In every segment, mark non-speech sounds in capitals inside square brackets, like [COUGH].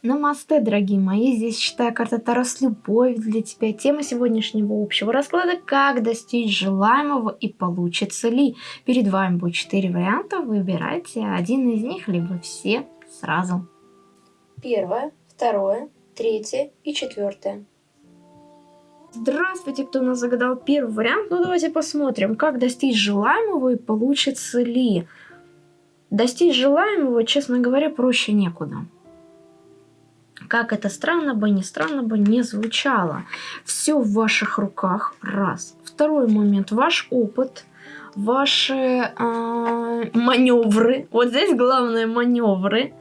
Намасте, дорогие мои, здесь считаю карта Тарас Любовь для тебя. Тема сегодняшнего общего расклада – как достичь желаемого и получится ли. Перед вами будет четыре варианта, выбирайте один из них, либо все сразу. Первое, второе, третье и четвертое. Здравствуйте, кто у нас загадал первый вариант. Ну давайте посмотрим, как достичь желаемого и получится ли. Достичь желаемого, честно говоря, проще некуда. Как это странно бы, не странно бы не звучало. Все в ваших руках, раз. Второй момент, ваш опыт, ваши э, маневры. Вот здесь главное маневры.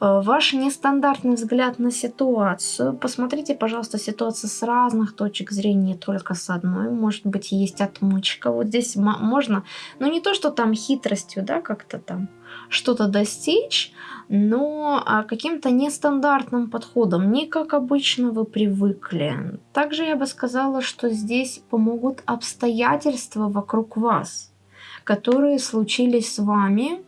Э, ваш нестандартный взгляд на ситуацию. Посмотрите, пожалуйста, ситуацию с разных точек зрения, только с одной. Может быть, есть отмычка. Вот здесь можно, ну не то, что там хитростью, да, как-то там что-то достичь, но а, каким-то нестандартным подходом, не как обычно вы привыкли. Также я бы сказала, что здесь помогут обстоятельства вокруг вас, которые случились с вами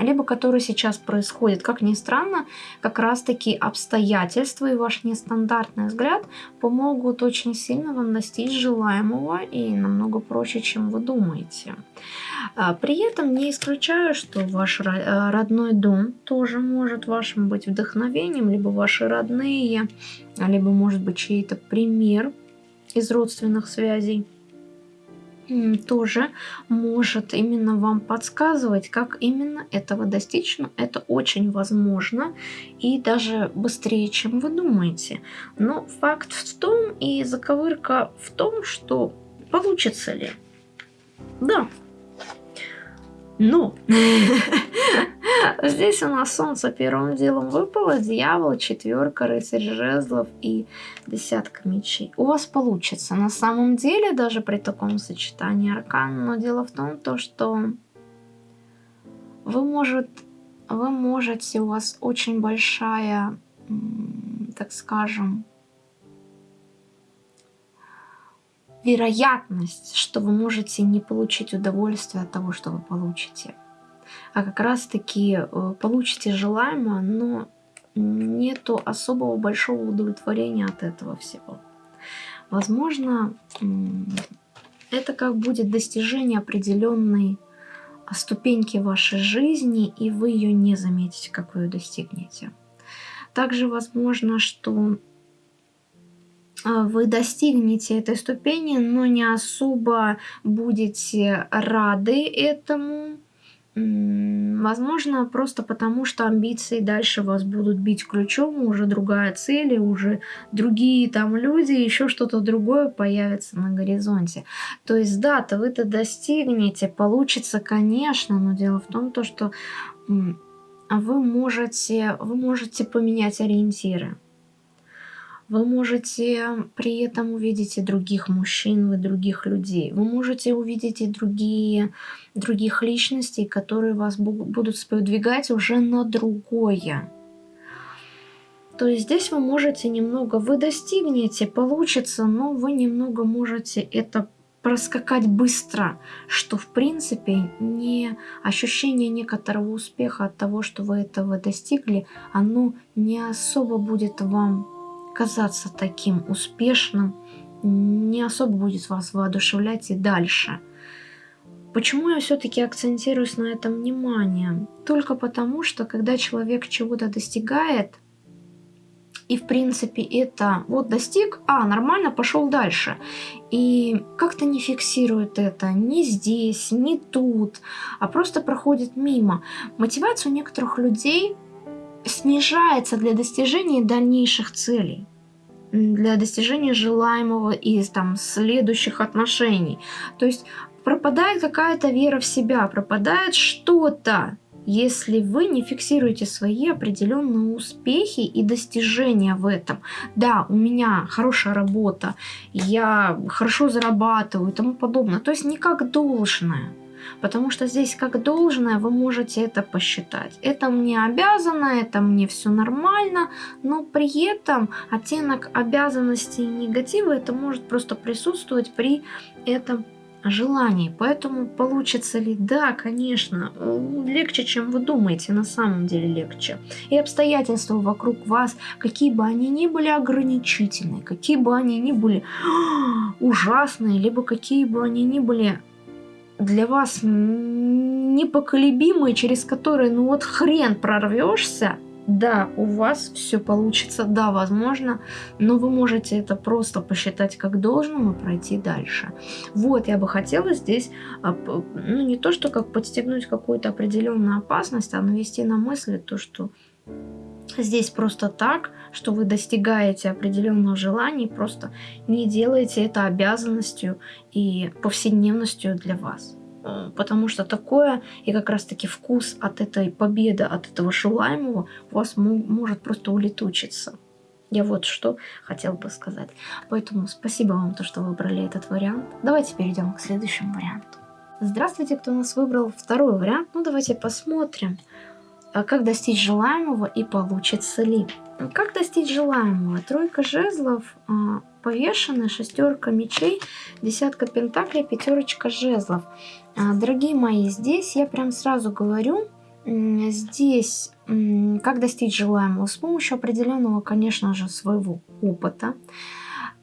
либо которые сейчас происходят. Как ни странно, как раз-таки обстоятельства и ваш нестандартный взгляд помогут очень сильно вам достичь желаемого и намного проще, чем вы думаете. А, при этом не исключаю, что ваш э, родной дом тоже может вашим быть вдохновением, либо ваши родные, либо может быть чей-то пример из родственных связей тоже может именно вам подсказывать, как именно этого достичь. Но это очень возможно и даже быстрее, чем вы думаете. Но факт в том и заковырка в том, что получится ли. Да. Но [LAUGHS] Здесь у нас солнце первым делом выпало, дьявол, четверка, рыцарь жезлов и десятка мечей. У вас получится на самом деле, даже при таком сочетании аркан, но дело в том, то, что вы, может, вы можете, у вас очень большая, так скажем, вероятность, что вы можете не получить удовольствие от того, что вы получите а как раз-таки э, получите желаемое, но нету особого большого удовлетворения от этого всего. Возможно, это как будет достижение определенной ступеньки вашей жизни, и вы ее не заметите, как вы ее достигнете. Также возможно, что вы достигнете этой ступени, но не особо будете рады этому, Возможно, просто потому, что амбиции дальше вас будут бить ключом, уже другая цель, уже другие там люди, еще что-то другое появится на горизонте. То есть, да-то вы-то достигнете, получится, конечно, но дело в том, то, что вы можете, вы можете поменять ориентиры. Вы можете при этом увидеть и других мужчин, и других людей. Вы можете увидеть и другие, других личностей, которые вас будут сподвигать уже на другое. То есть здесь вы можете немного, вы достигнете, получится, но вы немного можете это проскакать быстро, что в принципе не ощущение некоторого успеха от того, что вы этого достигли, оно не особо будет вам казаться таким успешным, не особо будет вас воодушевлять и дальше. Почему я все-таки акцентируюсь на этом внимание? Только потому, что когда человек чего-то достигает, и в принципе это вот достиг, а, нормально, пошел дальше. И как-то не фиксирует это ни здесь, ни тут, а просто проходит мимо. Мотивация у некоторых людей снижается для достижения дальнейших целей для достижения желаемого из там следующих отношений. То есть пропадает какая-то вера в себя, пропадает что-то, если вы не фиксируете свои определенные успехи и достижения в этом. Да, у меня хорошая работа, я хорошо зарабатываю и тому подобное. То есть не как должное. Потому что здесь как должное вы можете это посчитать. Это мне обязано, это мне все нормально, но при этом оттенок обязанности и негатива это может просто присутствовать при этом желаний. Поэтому получится ли? Да, конечно. Легче, чем вы думаете, на самом деле легче. И обстоятельства вокруг вас, какие бы они ни были ограничительные, какие бы они ни были [GASPS] ужасные, либо какие бы они ни были для вас непоколебимые, через которые, ну вот хрен прорвешься, да, у вас все получится, да, возможно, но вы можете это просто посчитать как должным и пройти дальше. Вот, я бы хотела здесь, а, ну, не то, что как подстегнуть какую-то определенную опасность, а навести на мысли то, что здесь просто так, что вы достигаете определенных желаний, просто не делаете это обязанностью и повседневностью для вас. Э, потому что такое и как раз-таки вкус от этой победы, от этого желаемого у вас может просто улетучиться. Я вот что хотел бы сказать. Поэтому спасибо вам, то, что выбрали этот вариант. Давайте перейдем к следующему варианту. Здравствуйте, кто нас выбрал второй вариант. Ну, давайте посмотрим, а как достичь желаемого и получится ли. Как достичь желаемого? Тройка жезлов а, повешена, шестерка мечей, десятка пентаклей, пятерочка жезлов. А, дорогие мои, здесь я прям сразу говорю, здесь как достичь желаемого? С помощью определенного, конечно же, своего опыта.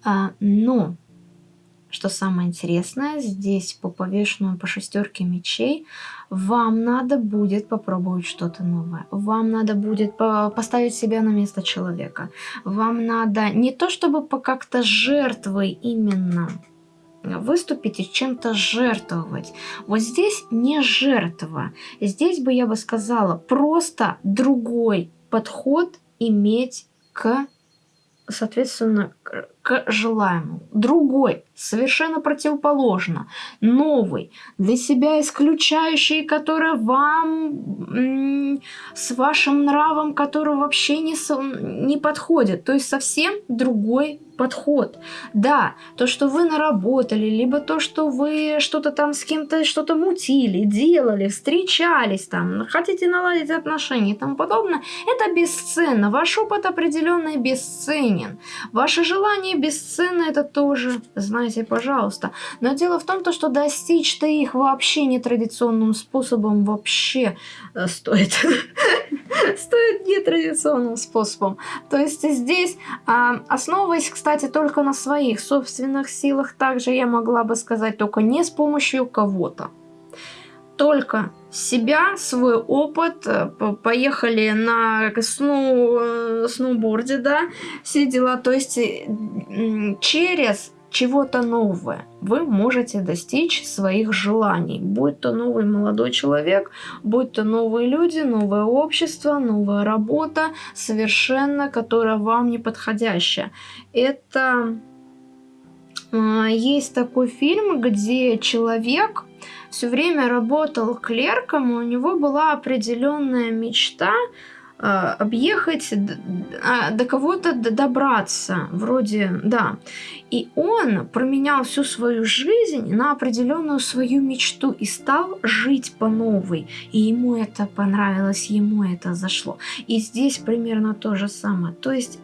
А, но что самое интересное, здесь по повешенному по шестерке мечей вам надо будет попробовать что-то новое. Вам надо будет поставить себя на место человека. Вам надо не то чтобы по как-то жертвой именно выступить и чем-то жертвовать. Вот здесь не жертва. Здесь бы я бы сказала просто другой подход иметь к соответственно, к желаемому. Другой, совершенно противоположно, новый, для себя исключающий, который вам с вашим нравом, который вообще не, не подходит. То есть совсем другой подход. Да, то, что вы наработали, либо то, что вы что-то там с кем-то что-то мутили, делали, встречались там, хотите наладить отношения и тому подобное, это бесценно. Ваш опыт определенный бесценен. Ваше желание бесценно, это тоже, знаете, пожалуйста. Но дело в том, то, что достичь-то их вообще нетрадиционным способом вообще э, стоит. [LAUGHS] Стоит нетрадиционным способом. То есть здесь, а, основываясь, кстати, кстати, только на своих собственных силах. Также я могла бы сказать, только не с помощью кого-то. Только себя, свой опыт, э, поехали на сноу, э, сноуборде, да, все дела. То есть через чего-то новое. Вы можете достичь своих желаний. Будь то новый молодой человек, будь то новые люди, новое общество, новая работа, совершенно, которая вам не подходящая. Это э, есть такой фильм, где человек все время работал клерком, и у него была определенная мечта а, объехать, а, до кого-то добраться, вроде, да. И он променял всю свою жизнь на определенную свою мечту и стал жить по новой. И ему это понравилось, ему это зашло. И здесь примерно то же самое. То есть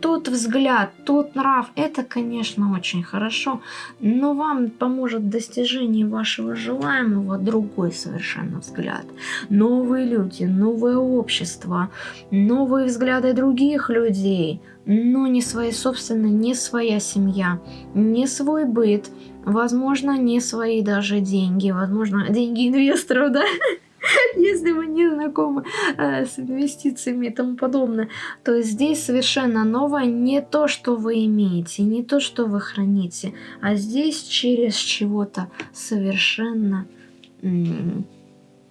тот взгляд, тот нрав, это, конечно, очень хорошо, но вам поможет в достижении вашего желаемого другой совершенно взгляд. Новые люди, новое общество, новые взгляды других людей, но не свои собственные, не своя семья, не свой быт, возможно, не свои даже деньги, возможно, [LAUGHS] деньги инвесторов, да? [LAUGHS] если вы не знакомы э, с инвестициями и тому подобное, то здесь совершенно новое. Не то, что вы имеете, не то, что вы храните, а здесь через чего-то совершенно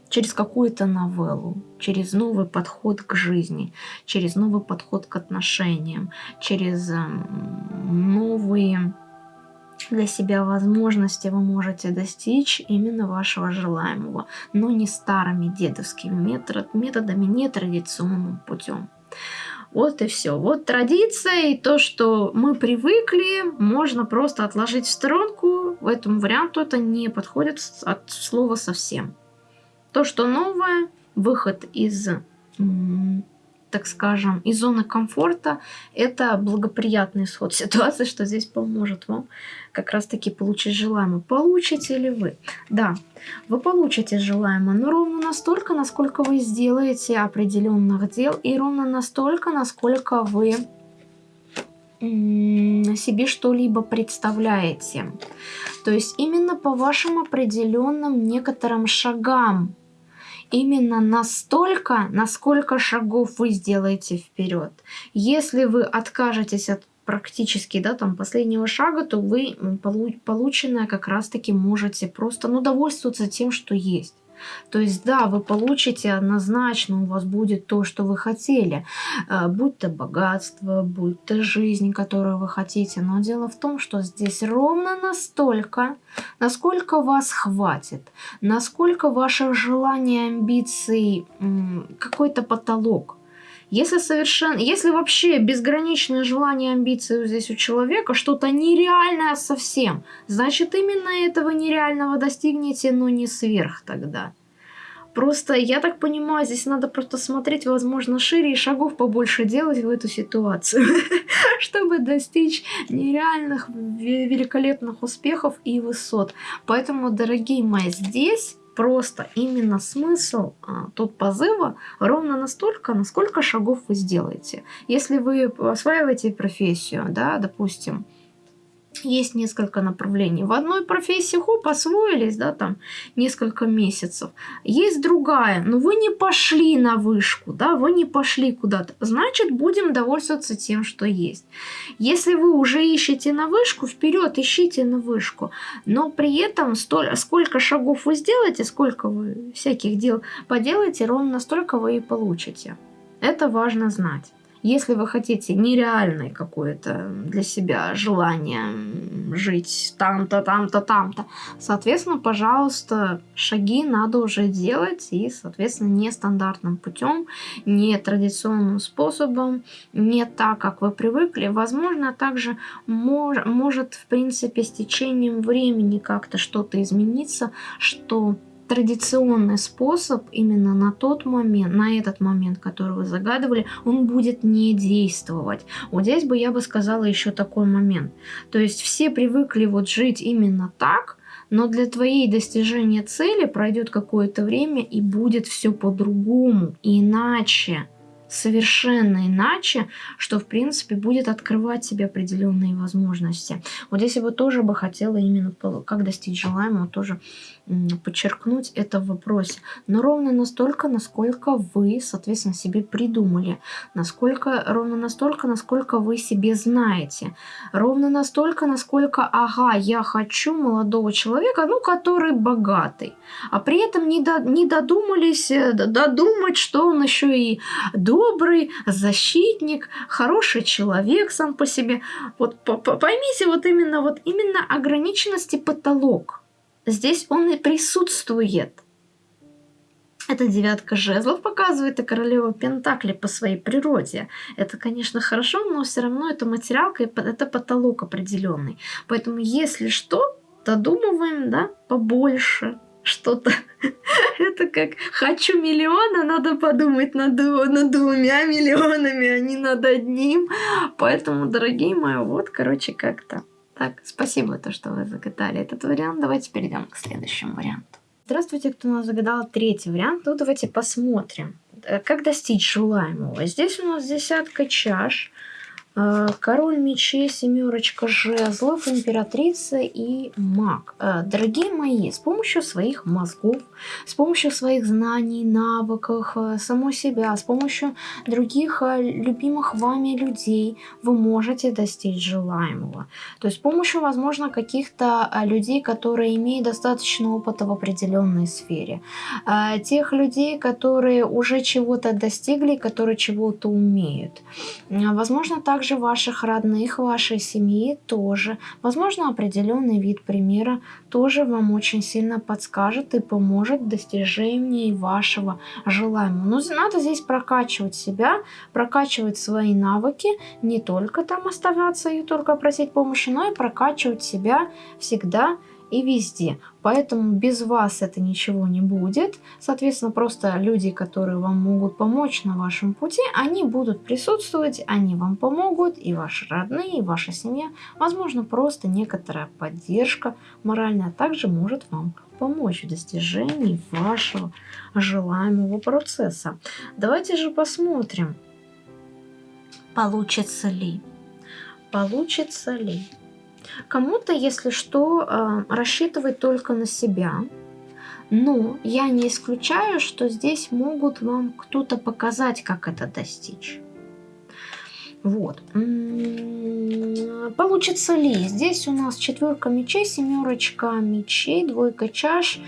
через какую-то новеллу, через новый подход к жизни, через новый подход к отношениям, через новые для себя возможности вы можете достичь именно вашего желаемого, но не старыми дедовскими метод, методами, нетрадиционным путем. Вот и все. Вот традиция и то, что мы привыкли, можно просто отложить в сторонку. В этом варианту это не подходит от слова совсем. То, что новое, выход из так скажем, из зоны комфорта, это благоприятный исход [LAUGHS] ситуации, что здесь поможет вам как раз-таки получить желаемое. Получите ли вы? Да, вы получите желаемое, но ровно настолько, насколько вы сделаете определенных дел, и ровно настолько, насколько вы себе что-либо представляете. То есть именно по вашим определенным некоторым шагам именно настолько, насколько шагов вы сделаете вперед. Если вы откажетесь от практически, да, там, последнего шага, то вы полученное как раз-таки можете просто, ну, довольствоваться тем, что есть. То есть, да, вы получите однозначно, у вас будет то, что вы хотели, э, будь то богатство, будь то жизнь, которую вы хотите. Но дело в том, что здесь ровно настолько, насколько вас хватит, насколько ваших желаний, амбиций, какой-то потолок. Если совершенно, если вообще безграничное желание, амбиции здесь у человека, что-то нереальное совсем, значит именно этого нереального достигнете, но не сверх тогда. Просто, я так понимаю, здесь надо просто смотреть, возможно, шире и шагов побольше делать в эту ситуацию, [LAUGHS] чтобы достичь нереальных, великолепных успехов и высот. Поэтому, дорогие мои, здесь просто именно смысл а, тут позыва ровно настолько, насколько шагов вы сделаете. Если вы осваиваете профессию, да, допустим, есть несколько направлений. В одной профессии, хоп, освоились, да, там, несколько месяцев. Есть другая, но вы не пошли на вышку, да, вы не пошли куда-то. Значит, будем довольствоваться тем, что есть. Если вы уже ищете на вышку, вперед ищите на вышку. Но при этом столь, сколько шагов вы сделаете, сколько вы всяких дел поделаете, ровно настолько вы и получите. Это важно знать. Если вы хотите нереальное какое-то для себя желание жить там-то, там-то, там-то, соответственно, пожалуйста, шаги надо уже делать и, соответственно, нестандартным путем, не традиционным способом, не так, как вы привыкли. Возможно, также мож, может, в принципе, с течением времени как-то что-то измениться, что традиционный способ именно на тот момент, на этот момент, который вы загадывали, он будет не действовать. Вот здесь бы я бы сказала еще такой момент. То есть все привыкли вот жить именно так, но для твоей достижения цели пройдет какое-то время и будет все по-другому, иначе совершенно иначе, что в принципе будет открывать себе определенные возможности. Вот здесь бы тоже бы хотела именно как достичь желаемого тоже подчеркнуть это в вопросе. Но ровно настолько, насколько вы, соответственно, себе придумали. Насколько, ровно настолько, насколько вы себе знаете. Ровно настолько, насколько, ага, я хочу молодого человека, ну, который богатый. А при этом не, до, не додумались э, додумать, что он еще и добрый, защитник, хороший человек сам по себе. Вот поймите вот именно, вот именно ограниченности потолок здесь он и присутствует. Это девятка жезлов показывает и королева Пентакли по своей природе. Это, конечно, хорошо, но все равно это материалка, и это потолок определенный. Поэтому, если что, додумываем, да, побольше что-то. [LAUGHS] Это как хочу миллиона, надо подумать над, над двумя миллионами, а не над одним. Поэтому, дорогие мои, вот, короче, как-то. Так, спасибо, то, что вы загадали этот вариант. Давайте перейдем к следующему варианту. Здравствуйте, кто у нас загадал третий вариант. Ну, давайте посмотрим, э, как достичь желаемого. Здесь у нас десятка чаш. Э, король мечей, семерочка жезлов, императрица и маг. Э, дорогие мои, с помощью своих мозгов, с помощью своих знаний, навыков, э, самой себя, с помощью других любимых вами людей вы можете достичь желаемого. То есть с помощью, возможно, каких-то людей, которые имеют достаточно опыта в определенной сфере. Тех людей, которые уже чего-то достигли, которые чего-то умеют. Возможно, также также ваших родных, вашей семьи тоже. Возможно, определенный вид примера тоже вам очень сильно подскажет и поможет в достижении вашего желаемого. Но надо здесь прокачивать себя, прокачивать свои навыки, не только там оставаться и только просить помощи, но и прокачивать себя всегда и везде. Поэтому без вас это ничего не будет. Соответственно, просто люди, которые вам могут помочь на вашем пути, они будут присутствовать, они вам помогут, и ваши родные, и ваша семья. Возможно, просто некоторая поддержка моральная также может вам помочь в достижении вашего желаемого процесса. Давайте же посмотрим, получится ли. Получится ли. Кому-то, если что, э, рассчитывать только на себя. Но я не исключаю, что здесь могут вам кто-то показать, как это достичь. Вот. Получится ли? Здесь у нас четверка мечей, семерочка мечей, двойка чаш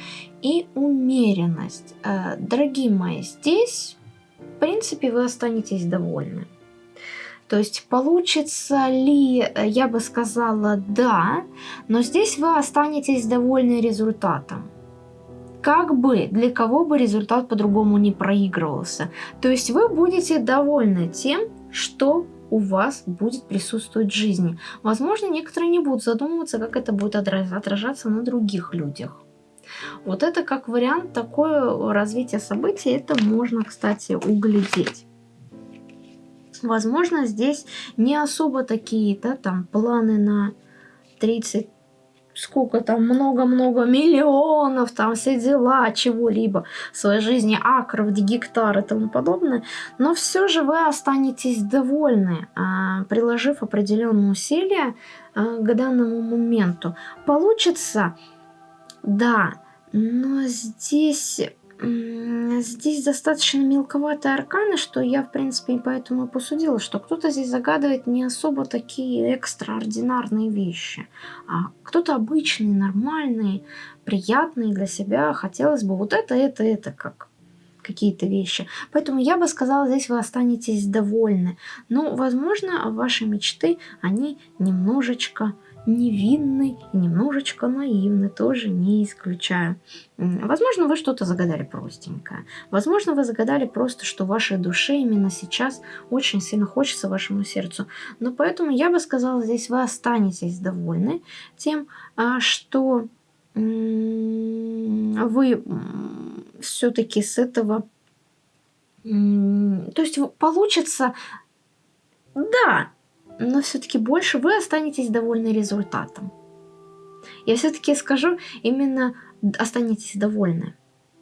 и умеренность. Э, дорогие мои, здесь, в принципе, вы останетесь довольны. То есть получится ли, э, я бы сказала, да, но здесь вы останетесь довольны результатом. Как бы, для кого бы результат по-другому не проигрывался. То есть вы будете довольны тем, что у вас будет присутствовать в жизни. Возможно, некоторые не будут задумываться, как это будет отражаться на других людях. Вот это как вариант такое развитие событий, это можно, кстати, углядеть. Возможно, здесь не особо такие, да, там планы на 30 сколько там, много-много миллионов, там все дела, чего-либо в своей жизни, акров, гектар и тому подобное, но все же вы останетесь довольны, а, приложив определенные усилия а, к данному моменту. Получится, да, но здесь Здесь достаточно мелковатые арканы, что я, в принципе, и поэтому и посудила, что кто-то здесь загадывает не особо такие экстраординарные вещи, а кто-то обычные, нормальные, приятные для себя. Хотелось бы вот это, это, это, как какие-то вещи. Поэтому я бы сказала, здесь вы останетесь довольны. Но, возможно, ваши мечты, они немножечко невинный и немножечко наивный, тоже не исключаю. Возможно, вы что-то загадали простенькое. Возможно, вы загадали просто, что вашей душе именно сейчас очень сильно хочется вашему сердцу. Но поэтому я бы сказала, здесь вы останетесь довольны тем, а, что вы все-таки с этого... То есть получится... Да, но все-таки больше вы останетесь довольны результатом. Я все-таки скажу, именно останетесь довольны.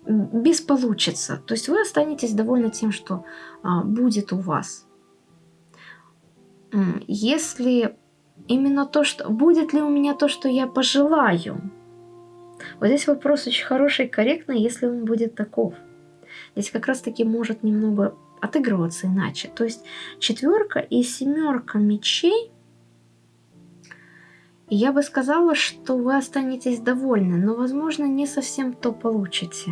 Без получится. То есть вы останетесь довольны тем, что а, будет у вас. Если именно то, что... Будет ли у меня то, что я пожелаю? Вот здесь вопрос очень хороший и корректный, если он будет таков. Здесь как раз таки может немного отыгрываться иначе. То есть четверка и семерка мечей. Я бы сказала, что вы останетесь довольны, но, возможно, не совсем то получите.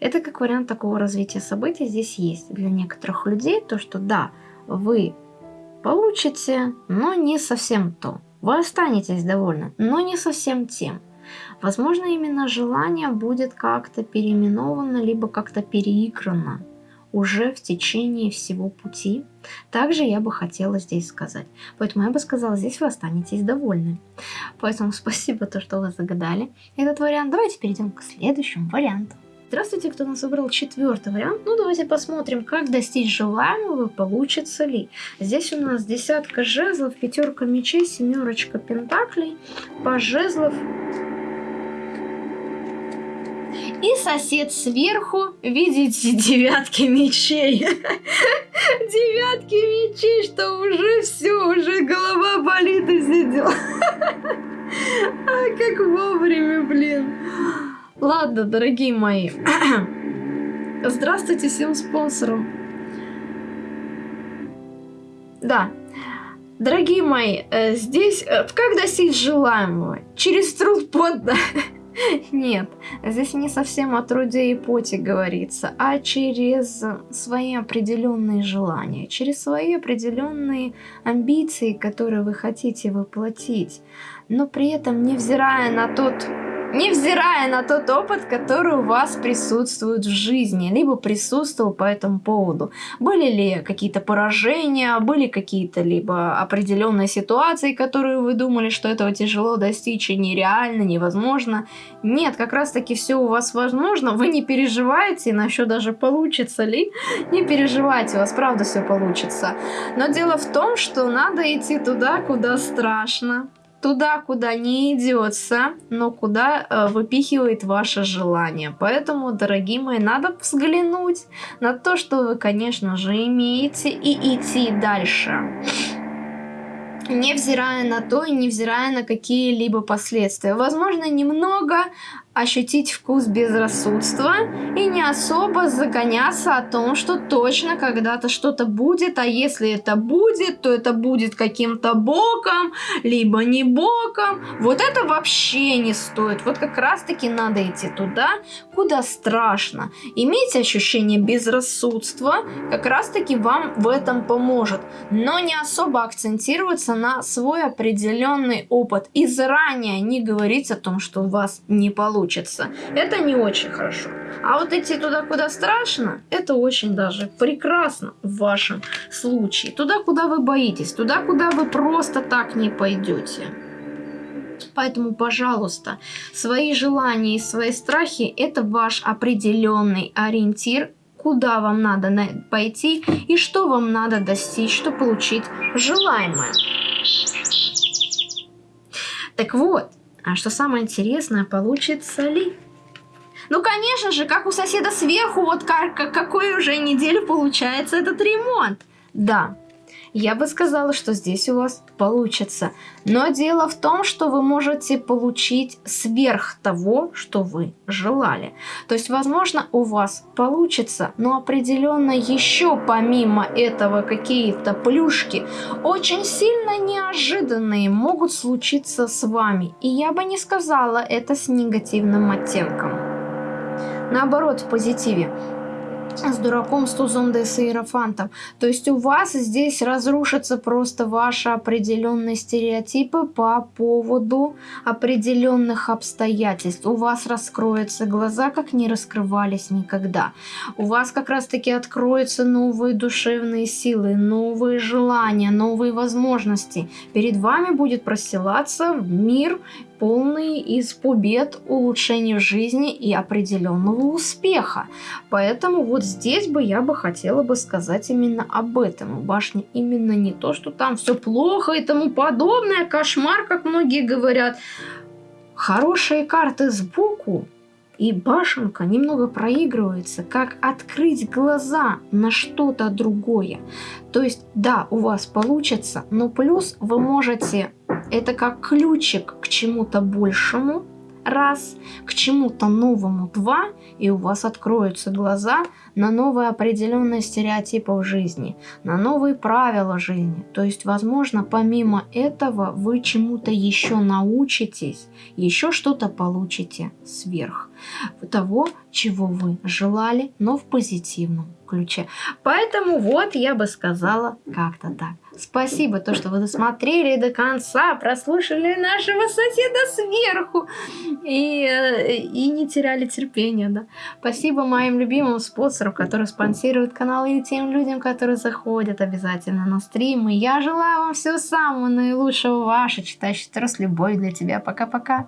Это как вариант такого развития событий здесь есть для некоторых людей, то что да, вы получите, но не совсем то. Вы останетесь довольны, но не совсем тем. Возможно, именно желание будет как-то переименовано, либо как-то переиграно уже в течение всего пути. Также я бы хотела здесь сказать. Поэтому я бы сказала, здесь вы останетесь довольны. Поэтому [LAUGHS] спасибо, то, что вы загадали этот вариант. Давайте перейдем к следующему варианту. Здравствуйте, кто нас выбрал четвертый вариант. Ну, давайте посмотрим, как достичь желаемого, получится ли. Здесь у нас десятка жезлов, пятерка мечей, семерочка пентаклей, по жезлов и сосед сверху, видите, девятки мечей. [LAUGHS] Девятки мечей, что уже все, уже голова болит и все дела. [LAUGHS] А как вовремя, блин. Ладно, дорогие мои. [CLEARS THROAT] Здравствуйте всем спонсорам. Да, Дорогие мои, э, здесь э, как достичь желаемого? Через труд подда. [LAUGHS] Нет, здесь не совсем о труде и поте говорится, а через свои определенные желания, через свои определенные амбиции, которые вы хотите воплотить, но при этом невзирая на тот невзирая на тот опыт, который у вас присутствует в жизни, либо присутствовал по этому поводу. Были ли какие-то поражения, были какие-то либо определенные ситуации, которые вы думали, что этого тяжело достичь и нереально, невозможно. Нет, как раз таки все у вас возможно, вы не переживаете насчет даже получится ли, не переживайте, у вас правда все получится. Но дело в том, что надо идти туда, куда страшно, туда, куда не идется, но куда э, выпихивает ваше желание. Поэтому, дорогие мои, надо взглянуть на то, что вы, конечно же, имеете, и идти дальше. Невзирая на то и невзирая на какие-либо последствия. Возможно, немного ощутить вкус безрассудства и не особо загоняться о том, что точно когда-то что-то будет, а если это будет, то это будет каким-то боком, либо не боком. Вот это вообще не стоит. Вот как раз-таки надо идти туда, куда страшно. Иметь ощущение безрассудства как раз-таки вам в этом поможет. Но не особо акцентироваться на свой определенный опыт и заранее не говорить о том, что у вас не получится получится. Это не очень хорошо. А вот идти туда, куда страшно, это очень даже прекрасно в вашем случае. Туда, куда вы боитесь, туда, куда вы просто так не пойдете. Поэтому, пожалуйста, свои желания и свои страхи – это ваш определенный ориентир, куда вам надо пойти и что вам надо достичь, чтобы получить желаемое. Так вот, а что самое интересное, получится ли? Ну, конечно же, как у соседа сверху, вот как, какой уже неделю получается этот ремонт. Да, я бы сказала, что здесь у вас получится. Но дело в том, что вы можете получить сверх того, что вы желали. То есть, возможно, у вас получится, но определенно еще помимо этого какие-то плюшки очень сильно неожиданные могут случиться с вами. И я бы не сказала это с негативным оттенком. Наоборот, в позитиве с дураком, с тузом да с иерофантом. То есть у вас здесь разрушатся просто ваши определенные стереотипы по поводу определенных обстоятельств. У вас раскроются глаза, как не раскрывались никогда. У вас как раз таки откроются новые душевные силы, новые желания, новые возможности. Перед вами будет простилаться мир полный из побед, улучшений жизни и определенного успеха. Поэтому вот здесь бы я бы хотела бы сказать именно об этом. Башня именно не то, что там все плохо и тому подобное, кошмар, как многие говорят. Хорошие карты сбоку и башенка немного проигрывается, как открыть глаза на что-то другое. То есть, да, у вас получится, но плюс вы можете это как ключик к чему-то большему, раз, к чему-то новому два, и у вас откроются глаза на новые определенные стереотипы в жизни, на новые правила жизни. То есть, возможно, помимо этого вы чему-то еще научитесь, еще что-то получите сверх того, чего вы желали, но в позитивном ключе. Поэтому вот я бы сказала как-то так. Спасибо, то, что вы досмотрели до конца, прослушали нашего соседа сверху и, э, и не теряли терпения. Да? Спасибо моим любимым спонсорам, которые спонсируют канал и тем людям, которые заходят обязательно на стримы. Я желаю вам всего самого наилучшего. Ваша читающая с любовью для тебя. Пока-пока.